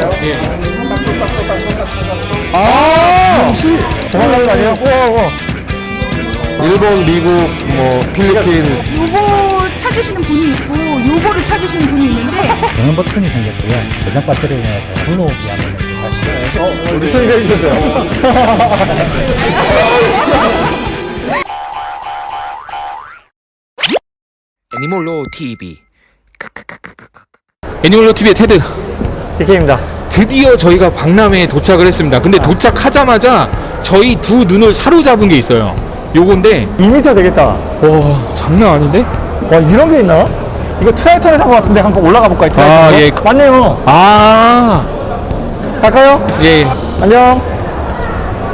예. 아, 도망가는 거 아니에요? 우와, 우와. 일본, 미국, 뭐 필리핀 요거 찾으시는 분이 있고 요거를 찾으시는 분이 있는데 경영 버튼이 생겼고요. 대상 배터리를 내서 불러오기 하면 이제 다시 우리 소리가 해주셨어요. 애니몰로 TV. 애니몰로 TV의 테드. DK입니다. 드디어 저희가 박람회에 도착을 했습니다. 근데 도착하자마자 저희 두 눈을 사로잡은 게 있어요. 요건데 2m 되겠다. 와 장난 아닌데? 와, 이런 게 있나? 이거 트라이턴에 산것 같은데 한번 올라가 볼까요? 아, 트라이턴에? 예. 맞네요. 아 갈까요? 예. 안녕.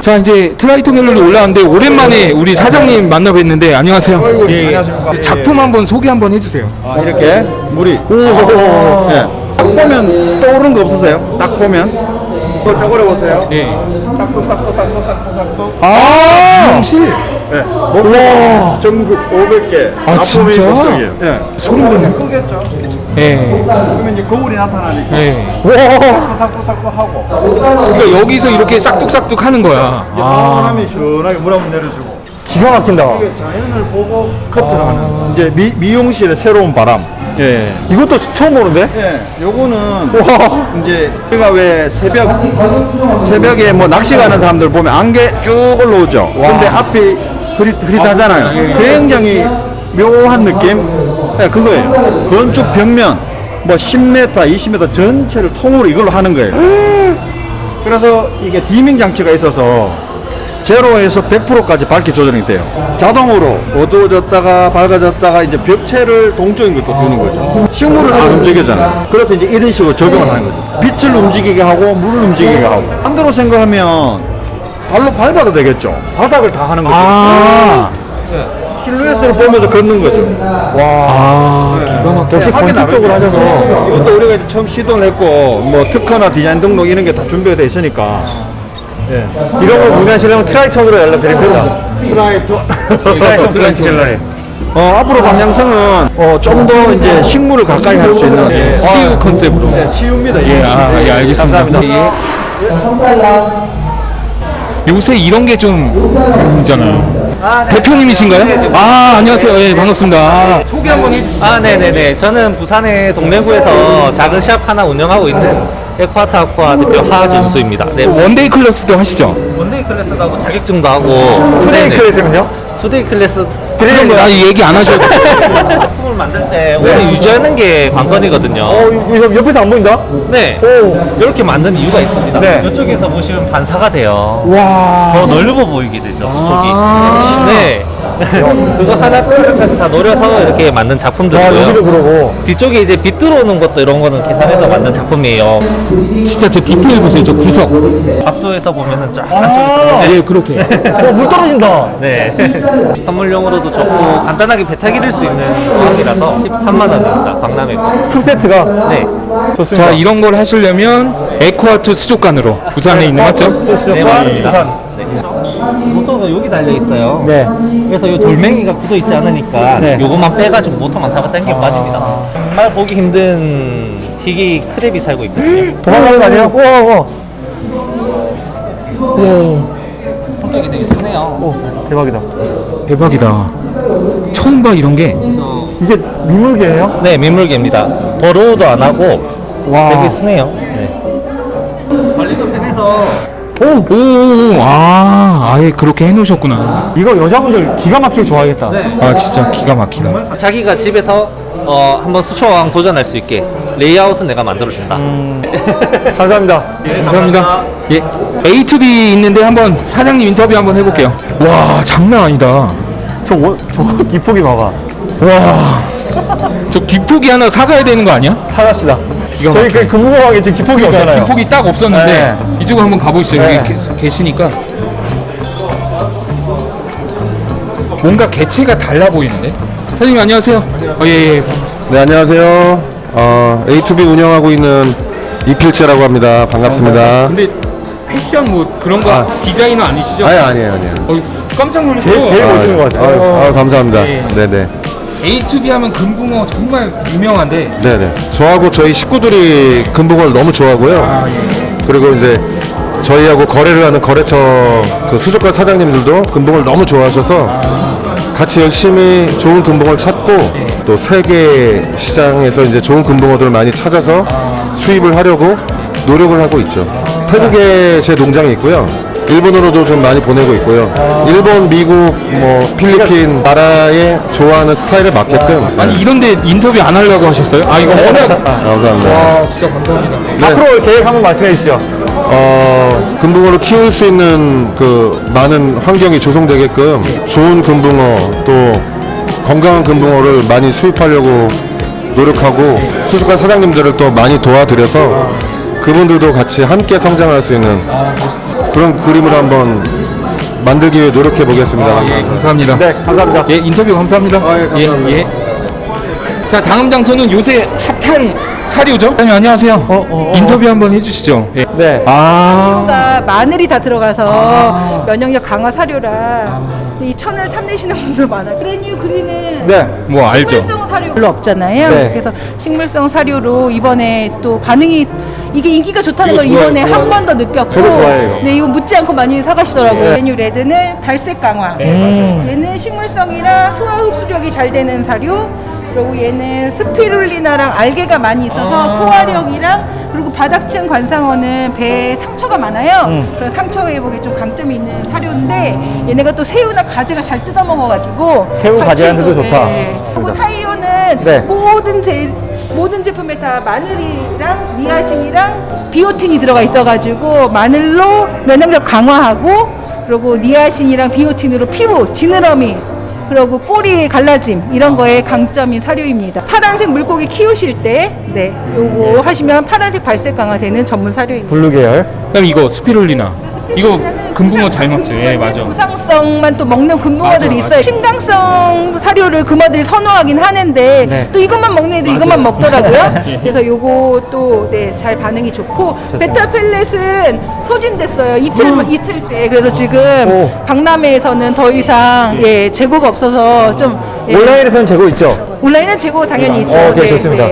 자 이제 트라이턴으로 올라왔는데 오랜만에 우리 사장님 만나 뵀는데 안녕하세요. 예, 예. 작품 한번 소개 한번 해주세요. 아, 이렇게 물이 오, 예. 딱 보면 떠오르는 거 없으세요? 딱 보면 이거 쪼그려 보세요. 예. 싹둑 싹둑 싹둑 싹둑 싹둑 아 미용실. 와 전국 500개 아, 진짜? 예. 소름 돋네. 크겠죠. 예. 그러면 이제 거울이 나타나니까 예. 와, 싹둑 싹둑 하고 그러니까 여기서 이렇게 싹둑싹둑 하는 거야. 아. 바람이 시원하게 물 한번 내려주고 기가 막힌다. 자연을 보고 커트를 하는 이제 미, 미용실의 새로운 바람. 예. 이것도 처음 보는데? 예, 요거는 와, 이제 우리가 왜 새벽 새벽에 뭐 낚시 가는 사람들 보면 안개 쭉 올라오죠. 근데 앞이 흐릿 흐릿하잖아요. 굉장히 묘한 느낌. 예, 그거예요. 건축 벽면 뭐 10m, 20m 전체를 통으로 이걸로 하는 거예요. 그래서 이게 디밍 장치가 있어서 제로에서 100%까지 밝기 조절이 돼요. 자동으로 어두워졌다가 밝아졌다가 이제 벽체를 동적인 걸 또 주는 거죠. 식물은 안 움직이잖아요. 그래서 이제 이런 식으로 적용을 하는 거죠. 빛을 움직이게 하고 물을 움직이게 하고. 반대로 생각하면 발로 밟아도 되겠죠. 바닥을 다 하는 거죠. 아. 실루엣을 보면서 걷는 거죠. 아 기가 막혀. 역시 건축적으로 하셔서. 이것도 우리가 이제 처음 시도를 했고 뭐 특허나 디자인 등록 이런 게 다 준비가 돼 있으니까 이런 걸 문의하시려면 트라이턴으로 연락드릴 겁니다. 트라이터 트라이턴 플랜트 갤러리. 어, 앞으로 방향성은 어, 좀 더 이제 식물을 가까이 할 수 있는 예, 치유 컨셉으로. 네, 치유입니다. 예, 아, 예, 알겠습니다. 감사합니다. 예. 요새 이런 게좀 있잖아요. 대표님이신가요? 아, 안녕하세요. 예, 반갑습니다. 아, 소개 한번 해주세요. 아, 네네네. 저는 부산의 동래구에서 작은 시합 하나 운영하고 있는 에콰타 아쿠아 대표 하준수입니다. 네, one-day class도 하시죠? one-day class도 하고 자격증도 하고 two-day 네네. class면요? two-day class 그런 거 아니 얘기 안 하셔도 돼. 작품을 만들 때 오래 유지하는 게 관건이거든요. 어, 이거 옆에서 안 보인다? 네. 오, 이렇게 만든 이유가 있습니다. 네. 이쪽에서 보시면 반사가 돼요. 와. 더 넓어 보이게 되죠, 속이. 네. 그거 하나 하나까지 다 노려서 이렇게 만든 와, 작품들이고요. 여기도 그러고. 뒤쪽에 이제 빛 들어오는 것도 이런 거는 계산해서 만든 작품이에요. 진짜 저 디테일 보세요. 저 구석. 각도에서 보면은 쫙 아, 예, 그렇게. 어, 물 떨어진다. 네. 선물용으로도 좋고 간단하게 베타 기를 수 있는 가격이라서 13만 원입니다. 거. full set가 네. 좋습니다. 자, 이런 걸 하시려면 에코아트 수족관으로 부산에 있는 맞죠? 네, 맞습니다. 네. 모터가 여기 달려 있어요. 네. 그래서 이 돌멩이가 굳어 있지 않으니까 네. 요것만 빼가지고 모터만 잡아 당기면 빠집니다. 정말 보기 힘든 희귀 크랩이 살고 있거든요. 도망가는 거 아니에요? 우와, 우와. 성격이 되게 순해요. 오, 대박이다. 대박이다. 처음 봐 이런 게. 이게 미물개예요? 네, 민물개입니다. 버로우도 안 하고 와. 되게 순해요. 네. 관리도 편해서 오, 오, 오, 아, 아예 그렇게 해놓으셨구나. 이거 여자분들 기가 막히게 좋아하겠다. 아, 진짜 기가 막히다. 자기가 집에서 어, 한번 수초왕 도전할 수 있게 레이아웃은 내가 만들어준다. 감사합니다. 감사합니다. 예. A2B 있는데 한번 사장님 인터뷰 한번 해볼게요. 와, 장난 아니다. 저, 원, 저 기폭이 봐봐. 와, 저 기폭이 하나 사가야 되는 거 아니야? 사갑시다. 기가 저희 막혀. 그 근무공항에 지금 기폭이 없잖아요. 기폭이 딱 없었는데 네. 이쪽으로 한번 가보시죠. 네. 여기 계, 계시니까 뭔가 개체가 달라 보이는데. 사장님 안녕하세요. 어, 예, 예. 네, 안녕하세요. 어, A2B 운영하고 있는 이필재라고 합니다. 반갑습니다. 근데 패션 뭐 그런 거 아. 디자이너 아니시죠? 아니, 아니에요, 아니에요. 어, 깜짝 놀랐어요. 제일, 제일 아, 멋있는 것 같아요. 아, 아, 감사합니다. 예. 네네. A2B 하면 금붕어 정말 유명한데 네네. 저하고 저희 식구들이 금붕어를 너무 좋아하고요. 그리고 이제 저희하고 거래를 하는 거래처 그 수족관 사장님들도 금붕어를 너무 좋아하셔서 같이 열심히 좋은 금붕어를 찾고 또 세계 시장에서 이제 좋은 금붕어들을 많이 찾아서 수입을 하려고 노력을 하고 있죠. 태국에 제 농장이 있고요. 일본으로도 좀 많이 보내고 있고요. 일본, 미국, 뭐 필리핀 나라에 좋아하는 스타일에 맞게끔 아니 이런데 인터뷰 안 하려고 하셨어요? 아 이거 워낙 감사합니다. 아 진짜 감사합니다. 앞으로 계획 한번 말씀해 주시죠. 어, 금붕어를 키울 수 있는 그 많은 환경이 조성되게끔 좋은 금붕어 또 건강한 금붕어를 많이 수입하려고 노력하고 수족관 사장님들을 또 많이 도와드려서 그분들도 같이 함께 성장할 수 있는 그런 그림을 한번 만들기 위해 노력해 보겠습니다. 예 감사합니다. 네, 감사합니다. 예 인터뷰 감사합니다. 예, 감사합니다. 예, 예. 자 다음 장소는 요새 핫한 사료죠? 아니 안녕하세요. 인터뷰 한번 해주시죠. 예. 네. 아가 마늘이 다 들어가서 면역력 강화 사료라 이 천을 탐내시는 분들 많아요. 그래뉴 그린은 네. 뭐 알죠. 식물성 사료 별로 없잖아요. 네. 그래서 식물성 사료로 이번에 또 반응이 이게 인기가 좋다는 걸 이번에. 한 번 더 느꼈고 저도 좋아해요. 네 이거 묻지 않고 많이 사가시더라고요. 네. 그래뉴 레드는 발색 강화. 얘는 식물성이라 소화 흡수력이 잘 되는 사료. 그리고 얘는 스피룰리나랑 알게가 많이 있어서 소화력이랑 그리고 바닥층 관상어는 배에 상처가 많아요. 그런 상처 회복에 좀 강점이 있는 사료인데 얘네가 또 새우나 가지가 잘 뜯어 먹어가지고 새우, 가지한테도 좋다. 그리고 타이오는 네. 모든 제 모든 제품에 다 마늘이랑 니아신이랑 비오틴이 들어가 있어가지고 마늘로 면역력 강화하고 그리고 니아신이랑 비오틴으로 피부 지느러미 그리고 꼬리 갈라짐 이런 거에 강점인 사료입니다. 파란색 물고기 키우실 때 네, 요거 하시면 파란색 발색 강화되는 전문 사료입니다. blue 계열. 그럼 이거 스피룰리나 이거 금붕어 잘 먹죠. 예 맞아. 부상성만 또 먹는 금붕어들이 맞아, 있어요. 침강성 사료를 금붕어들이 선호하긴 하는데 네. 또 이것만 먹는 애들 이것만 먹더라고요. 그래서 요거 또네잘 반응이 좋고 베타 pellet은 소진됐어요. 이틀 이틀째. 그래서 지금 오. 박람회에서는 더 이상 예 재고가 없어서 좀 예, 온라인에서는 재고 있죠. 온라인은 재고 당연히 있죠. 어, 오케이, 좋습니다.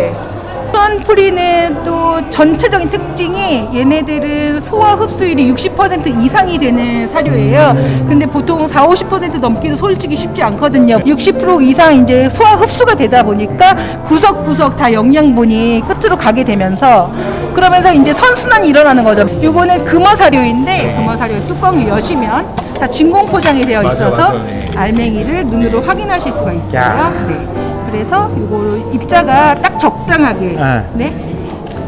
수원프리는 또 전체적인 특징이 얘네들은 소화 흡수율이 60% 이상이 되는 사료예요. 근데 보통 4, 50% 넘기도 솔직히 쉽지 않거든요. 60% 이상 이제 소화 흡수가 되다 보니까 구석구석 다 영양분이 끝으로 가게 되면서 그러면서 이제 선순환이 일어나는 거죠. 요거는 금어 사료인데 금어 사료 뚜껑을 여시면 다 진공 포장이 되어 맞아, 있어서 맞아, 네. 알맹이를 눈으로 확인하실 수가 있어요. 야. 네. 그래서 요거 입자가 딱 적당하게 네. 네,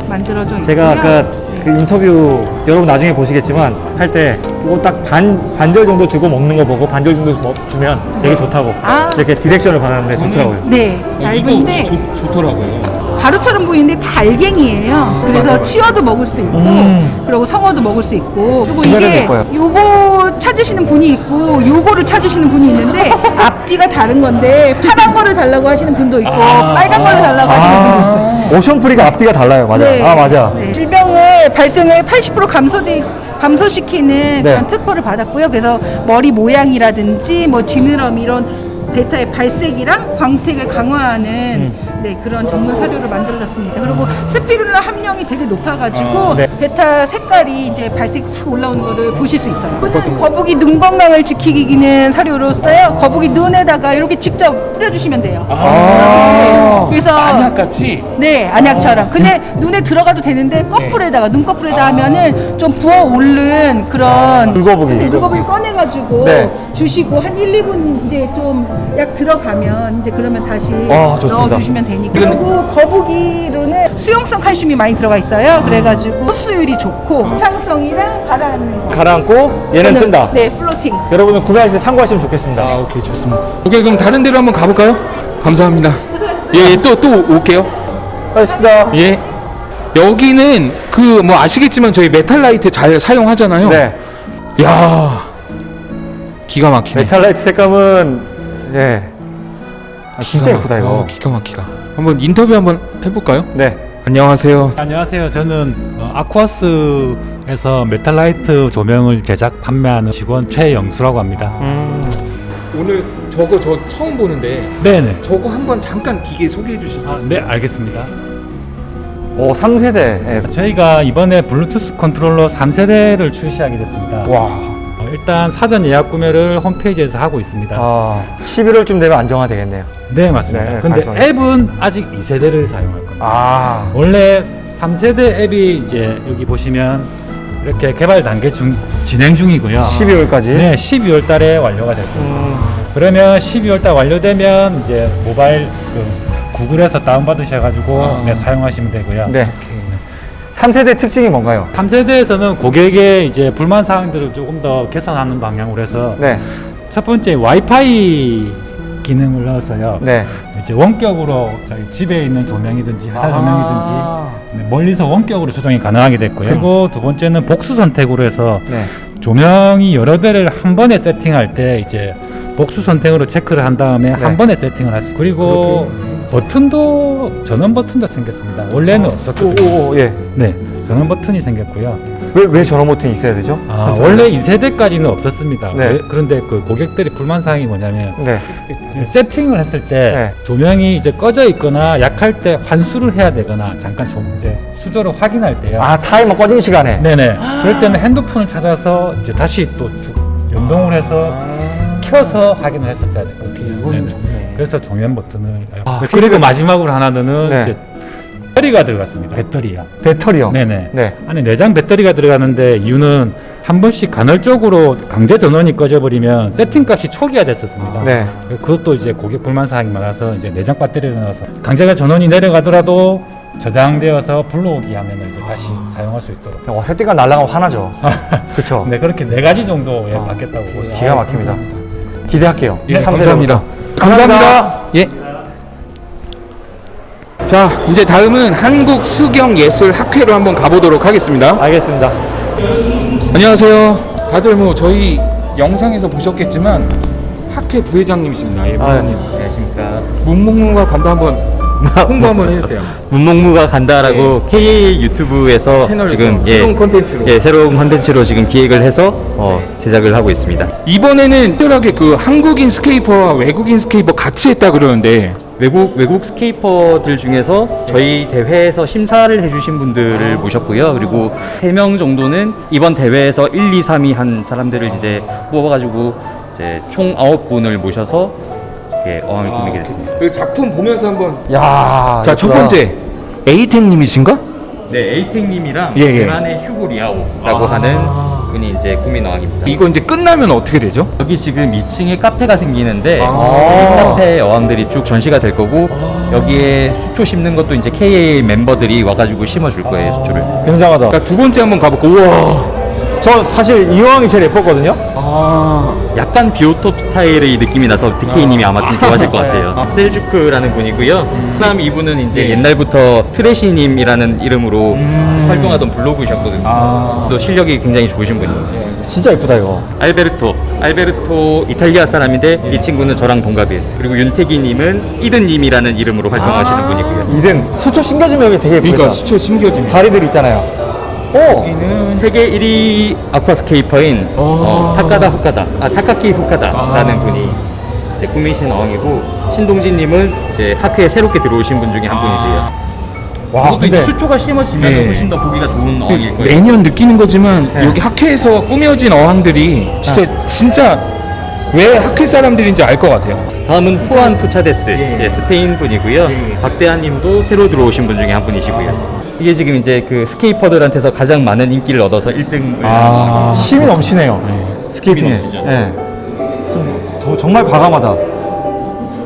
만들어져 있고요. 제가 아까 그 인터뷰 여러분 나중에 보시겠지만 할때 그거 딱반 반절 정도 주고 먹는 거 보고 반절 정도 먹- 주면 되게 좋다고 아. 이렇게 디렉션을 받았는데 좋더라고요. 네, 이거 얇은데 좋, 좋더라고요. 가루처럼 보이는데 다 알갱이에요. 그래서 치어도 먹을 수 있고, 음. 그리고 성어도 먹을 수 있고, 그리고 이게. 요거 찾으시는 분이 있고, 요거를 찾으시는 분이 있는데 앞뒤가 다른 건데 파란 거를 달라고 하시는 분도 있고, 빨간 거를 달라고 하시는 분도 있어요. 오션프리가 앞뒤가 달라요. 맞아요. 네. 아 맞아. 네. 질병을 발생을 80% 감소되 감소시키는 네. 그런 특허를 받았고요. 그래서 머리 모양이라든지 뭐 지느러미 이런 베타의 발색이랑 광택을 강화하는 음. 네, 그런 전문 사료를 만들어졌습니다. 그리고 스피룰라 함량이 되게 높아가지고 아, 네. 베타 색깔이 이제 발색이 확 올라오는 거를 보실 수 있어요. 이거는 거북이 눈 건강을 지키기는 사료로서요. 거북이 눈에다가 이렇게 직접 뿌려주시면 돼요. 네. 그래서 안약같이 네, 안약처럼. 근데 눈에 들어가도 되는데 커플에다가 눈꺼풀에다 하면은 좀 부어 오른 그런 물거북이. 물거북이 꺼내가지고 네. 주시고 한 1, 2분 이제 좀 약 들어가면 이제 그러면 다시 아. 넣어주시면 되니까. 그리고 거북이로는 수용성 칼슘이 많이 들어가 있어요. 그래가지고 흡수율이 좋고 상성이랑 가라앉는 거. 가라앉고 얘는 뜬다. 네, 플로팅. 여러분은 구매하실 때 참고하시면 좋겠습니다. 아 오케이 좋습니다. 오케이 그럼 다른 데로 한번 가볼까요? 감사합니다. 예또 또 올게요. 알겠습니다. 예. 여기는 그 뭐 아시겠지만 저희 메탈 라이트 잘 사용하잖아요. 네. 야 기가 막히네. 메탈라이트 색감은 예. 아, 진짜 기가 예쁘다 막- 이거. 어, 기가 막히다. 한번 인터뷰 한번 해볼까요? 네. 안녕하세요. 안녕하세요. 저는 어, 아쿠아스에서 메탈라이트 조명을 제작 판매하는 직원 최영수라고 합니다. 오늘 저거 저 처음 보는데 네네. 저거 한번 잠깐 기계 소개해 주실 수 아, 있어요? 네, 알겠습니다. 오 3세대. 예. 저희가 이번에 블루투스 컨트롤러 3세대를 출시하게 됐습니다. 와. 어, 일단 사전 예약 구매를 홈페이지에서 하고 있습니다. 아 11월쯤 되면 안정화 되겠네요. 네, 맞습니다. 네, 근데 발송. 앱은 아직 2세대를 사용할 겁니다. 아. 원래 3세대 앱이 이제 여기 보시면 이렇게 개발 단계 중 진행 중이고요. 12월까지. 네, 12월 달에 완료가 될 겁니다. 음. 그러면 12월 달 완료되면 이제 모바일 그 구글에서 다운 받으셔 가지고 네, 사용하시면 되고요. 네. 3세대 특징이 뭔가요? 3세대에서는 고객의 이제 불만 사항들을 조금 더 개선하는 방향으로 해서 네. 첫 번째 와이파이 기능을 넣어서요. 네. 이제 원격으로 저희 집에 있는 조명이든지 회사 아. 조명이든지 네, 멀리서 원격으로 조정이 가능하게 됐고요. 그리고 두 번째는 복수 선택으로 해서 네. 조명이 여러 대를 한 번에 세팅할 때 이제 복수 선택으로 체크를 한 다음에 네. 한 번에 세팅을 할 수. 그리고 버튼도 전원 버튼도 생겼습니다. 원래는 없었거든요. 오, 오, 예. 네, 전원 버튼이 생겼고요. 왜, 왜 전원 버튼이 있어야 되죠? 아, 원래 2세대까지는 없었습니다. 네. 왜- 그런데 그 고객들이 불만 사항이 뭐냐면 네. 세팅을 했을 때 네. 조명이 이제 꺼져 있거나 약할 때 환수를 해야 되거나 잠깐 좀 이제 수조를 확인할 때요. 아, 타이머 꺼진 시간에. 네네. 그럴 때는 핸드폰을 찾아서 이제 다시 또 주- 연동을 해서 켜서 확인을 했었어야 됐거든요. 네네. 그래서 종현 버튼을 아, 그리고 마지막으로 하나 는 네. 이제 배터리가 들어갔습니다. 배터리요. 배터리요. 네네. 네. 안에 내장 배터리가 들어가는데 이유는 한 번씩 간헐적으로 강제 전원이 꺼져버리면 세팅 값이 초기화됐었습니다. 네. 그것도 이제 고객 불만 사항이 많아서 이제 내장 배터리를 넣어서 강제가 전원이 내려가더라도 저장되어서 불러오기 하면 이제 다시 사용할 수 있도록. 어, 혜택가 날라가면 화나죠. 그쵸. 네 그렇게 네 가지 정도 예, 바뀌었다고 보시면 기가 막힙니다. 기대할게요. 예, 감사합니다. 부터. 감사합니다. 예. 자, 이제 다음은 한국 수경 예술 학회로 한번 가보도록 하겠습니다. 알겠습니다. 안녕하세요. 다들 뭐 저희 영상에서 보셨겠지만 학회 부회장님이십니다. 예, 아, 부회장님. 안녕하십니까. 문목문과 간다 한번 홍보 한번 해주세요. 문목무가 간다라고 KA 유튜브에서 채널에서 지금 새로운 콘텐츠로. 예, 새로운 콘텐츠로 지금 기획을 해서 어, 제작을 하고 있습니다. 이번에는 특별하게 그 한국인 scaper와 외국인 scaper 같이 했다 그러는데 외국 외국 scaper들 중에서 저희 대회에서 심사를 해주신 분들을 모셨고요. 그리고 세명 정도는 이번 대회에서 1, 2, 3위 한 사람들을 이제 뽑아가지고 이제 총 9분을 모셔서 이렇게 어항을 꾸미게 됐습니다. 그 작품 보면서 한번 야 자 첫. 번째 에이텍 님이신가? 네, 에이텍 님이랑 예, 예. 대만의 휴고 리아오라고 하는 분이 이제 꾸민 어항입니다. 이거 이제 끝나면 어떻게 되죠? 여기 지금 2층에 카페가 생기는데 아. 이 카페 어항들이 쭉 전시가 될 거고 여기에 수초 심는 것도 이제 KA 멤버들이 와가지고 심어줄 거예요 수초를. 굉장하다. 자 두 번째 한번 가볼까? 우와. 저 사실 이 왕이 제일 예뻤거든요. 아. 약간 비오톱 스타일의 느낌이 나서 DK님이 아마 좀 좋아하실 것 같아요. 셀주크라는 분이고요. 그다음 이분은 이제 옛날부터 트레시님이라는 이름으로 활동하던 블로그이셨거든요. 또 실력이 굉장히 좋으신 분이에요. 진짜 예쁘다 이거. 알베르토. 알베르토 이탈리아 사람인데 이 친구는 저랑 동갑이에요. 그리고 윤태기님은 이든님이라는 이름으로 활동하시는 분이고요. 이든 수초 신겨지면 여기 되게 예쁘다. 그러니까 수초 심겨진. 자리들 있잖아요. 오. 세계 1위 aquascaper인 어, 타카다 후카다, 아 타카키 후카다라는 분이 이제 꾸미신 어항이고 신동진님은 이제 학회에 새롭게 들어오신 분 중에 한 분이세요. 와 이제 근데 수초가 심어지면 네. 훨씬 더 보기가 좋은 어항일 거예요. 매년 느끼는 거지만 네. 여기 학회에서 꾸며진 어항들이 진짜 진짜 왜 학회 사람들인지 알 것 같아요. 다음은 후안 푸차데스, 예. 예, 스페인 분이고요. 예. 박대한님도 새로 들어오신 분 중에 한 분이시고요. 이게 지금 이제 그 스케이퍼들한테서 가장 많은 인기를 얻어서 1등을 아. 힘이 넘치네요. 스케이핑에. 힘이 넘치죠. 예. 좀 더, 정말 과감하다.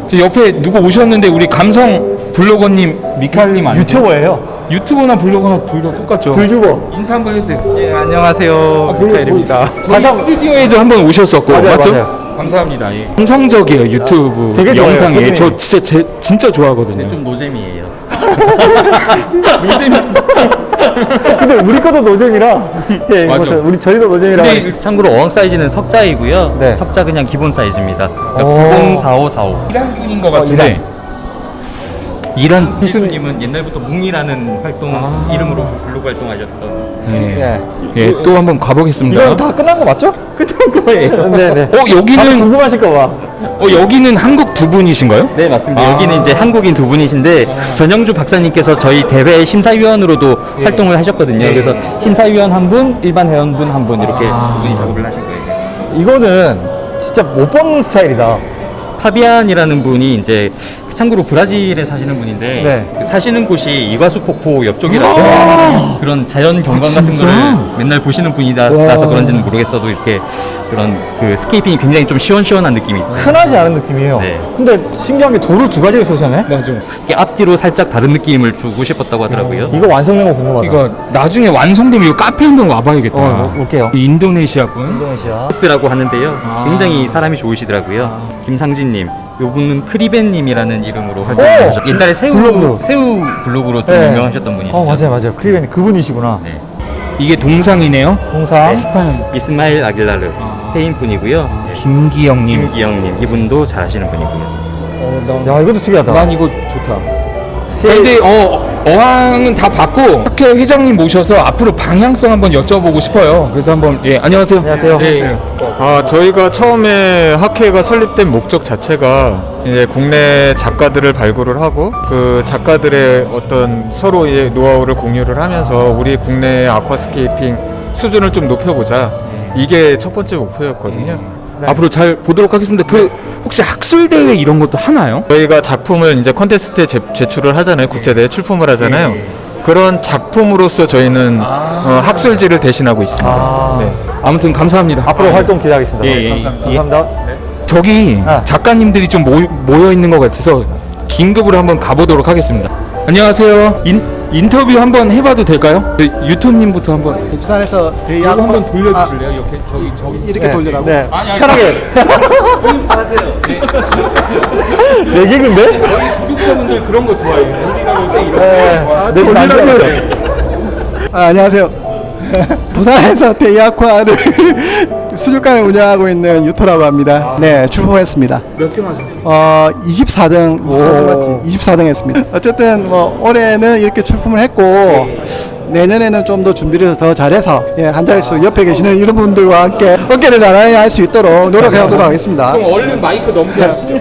저 옆에 누구 오셨는데 우리 감성 블로거님 미칼님 아니세요? 유튜버예요. 유튜버나 블로거나 둘 다 똑같죠. 불주버. 인사 한번 해주세요. 예, 안녕하세요. 미카엘입니다. 저희 가장- 스튜디오에도 한번 오셨었고 맞아요, 맞죠? 맞아요. 감사합니다. 예. 감성적이에요 유튜브 되게 좋아요, 기분이. 저 진짜 제, 진짜 좋아하거든요. 좀 노잼이에요. 근데 우리 것도 노잼이라. 예, 맞아. 저- 우리 저희도 노잼이라. 근데 참고로 어항 사이즈는 석자이고요. 네. 석자 그냥 기본 사이즈입니다. 오. 그러니까 904545. 이란 분인 것 같은데 이런 기수님은 옛날부터 뭉이라는 활동 이름으로 블로그 활동하셨던 예, 예. 예, 또 한번 가보겠습니다. 이거 다 끝난 거 맞죠? 끝난 거예요. 네네. 어 다들 여기는 궁금하실까 봐. 어 여기는 한국 두 분이신가요? 네 맞습니다. 여기는 이제 한국인 두 분이신데 전영주 박사님께서 저희 대회 심사위원으로도 활동을 하셨거든요. 그래서 심사위원 한 분, 일반 회원분 한 분 이렇게 두 분이 작업을 하신 거예요. 이거는 진짜 못 보는 스타일이다. 파비안이라는 분이 이제 참고로 브라질에 사시는 분인데 네. 그 사시는 곳이 이과수 폭포 옆쪽이라서 그런 자연 경관 같은 진짜? 거를 맨날 보시는 분이라서 그런지는 모르겠어도 이렇게 그런 그 scaping이 굉장히 좀 시원시원한 느낌이 있어요. 흔하지 않은 느낌이에요. 네. 근데 신기한 게 돌을 두 가지를 쓰셨네? 맞아. 앞뒤로 살짝 다른 느낌을 주고 싶었다고 하더라고요. 이거 완성된 거 궁금하다. 이거 나중에 완성되면 이 카페 한번 와봐야겠다. 어, 올게요. 이 인도네시아 분. 인도네시아. 스라고 하는데요. 굉장히 사람이 좋으시더라고요. 김상진님, 요분은 크리벤님이라는 이름으로 활동을 하셨. 옛날에 새우 블로그. 새우 블로그로 좀 네. 유명하셨던 분이시죠. 어, 맞아요, 맞아요. 크리벤 그분이시구나. 네. 이게 동상이네요. 동상. 스파인 이스마일 아길라르 스페인 분이고요. 네. 김기영님. 김기영님 이분도 잘하시는 분이고요. 야, 이것도 특이하다. 난 이거 좋다. 자 이제 어 어항은 다 봤고 학회 회장님 모셔서 앞으로 방향성 한번 여쭤보고 싶어요. 그래서 한번 예 안녕하세요. 안녕하세요. 예, 예. 아, 저희가 처음에 학회가 설립된 목적 자체가 이제 국내 작가들을 발굴을 하고 그 작가들의 어떤 서로의 노하우를 공유를 하면서 우리 국내 aquascaping 수준을 좀 높여보자. 이게 첫 번째 목표였거든요. 앞으로 잘 보도록 하겠습니다. 그 혹시 학술 대회 이런 것도 하나요? 저희가 작품을 이제 컨테스트에 제, 제출을 하잖아요. 국제 대회 출품을 하잖아요. 그런 작품으로서 저희는 어, 학술지를 대신하고 있습니다. 네. 아무튼 감사합니다. 앞으로 활동 기대하겠습니다. 예, 예, 예. 감사합니다. 저기 아. 작가님들이 좀 모여 있는 것 같아서 긴급으로 한번 가보도록 하겠습니다. 안녕하세요. 인, 인터뷰 한번 해봐도 될까요? 그 유토님부터 한번 부산에서 대학 한번 돌려주실래요? 이렇게 저기 저기 이렇게 돌리라고. 네. 아니, 아니. 편하게. 내 개그인데? 구독자분들 그런 거 좋아해요. 돌리라고 네. 내 개그 안 좋아했어. 아, 안녕하세요. 부산에서 대이아쿠아를 수족관을 운영하고 있는 유토라고 합니다. 네, 출품했습니다. 몇 등 하셨어요? 어, 24등, 24등 맞지? 24등 했습니다. 어쨌든 뭐 올해는 이렇게 출품을 했고 내년에는 좀 더 준비를 더 잘해서 예, 한 자릿수 옆에 계시는 이런 분들과 함께 어깨를 나란히 할 수 있도록 노력하도록 하겠습니다. 그럼 얼른 마이크 넘겨주시죠.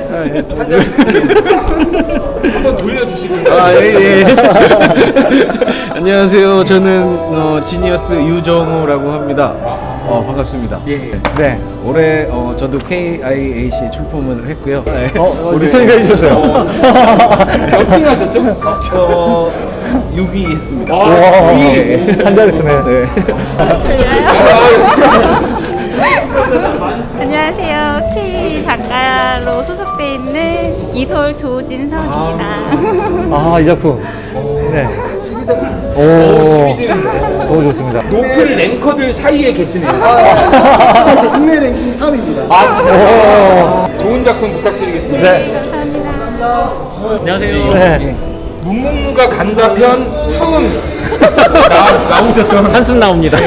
한 자리 한번 돌려주시면 아, 예, 예. 안녕하세요. 저는 어, 지니어스 유정우라고 합니다. 어, 반갑습니다. 예. 네. 올해 어, 저도 KIAC 출품을 했고요. 네. 어, 리턴이가 해주셨어요. 몇등 하셨죠? 저 6위 했습니다. 와, 한 자리 쓰네. 네. 안녕하세요. K 작가로 있는 이솔 조진성입니다. 아, 이 작품. 네. 오, 너무 좋습니다. 높은 랭커들 사이에 계시네요. 국내 랭킹 3위입니다. 아 진짜. 좋은 작품 부탁드리겠습니다. 네. 안녕하세요. 네. 문무무가 간다 편 처음 나, 나오셨죠? 한숨 나옵니다.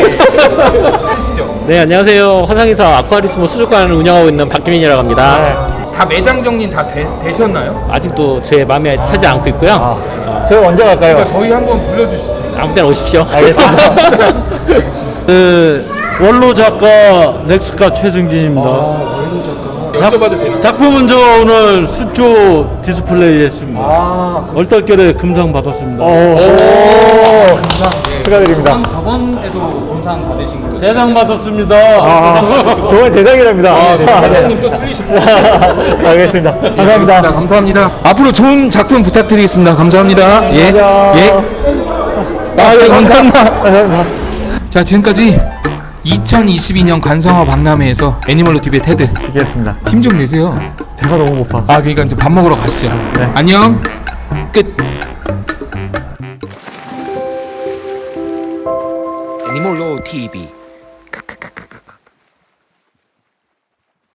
네, 안녕하세요. 화상에서 아쿠아리스모 수족관을 운영하고 있는 박기민이라고 합니다. 다 매장 정리는 다 되, 되셨나요? 아직도 제 마음에 차지 않고 있고요. 아, 저희 언제 갈까요? 그러니까 저희 한번 불러주시죠. 아무 때나 오십시오. 알겠습니다. 그 원로 작가 넥스카 최승진입니다. 여쭤봐도 되나요? 작품은 저 오늘 수초 디스플레이 했습니다. 아, 얼떨결에 금상 받았습니다. 오, 축하드립니다. 저번 에도 본상 받으신 걸로 대상 받았습니다. 아, 정말 대장이랍니다. 아, 네. 사장님 또 틀리셨어요. 알겠습니다. 감사합니다. 감사합니다. 앞으로 좋은 작품 부탁드리겠습니다. 감사합니다. 예. 예. 아, 네, 감사합니다. 감사합니다. 자, 지금까지 2022년 관상어 박람회에서 애니멀로 TV의 테드 기겠습니다. 힘 좀 내세요. 배가 너무 고파. 아, 그러니까 이제 밥 먹으러 가시죠. 안녕. 끝.